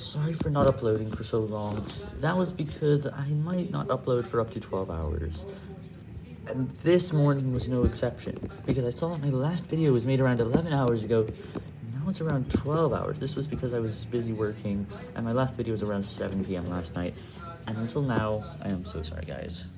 Sorry for not uploading for so long. That was because I might not upload for up to 12 hours. And this morning was no exception, because I saw that my last video was made around 11 hours ago. Now it's around 12 hours. This was because I was busy working, and my last video was around 7 p.m. last night. And until now, I am so sorry, guys.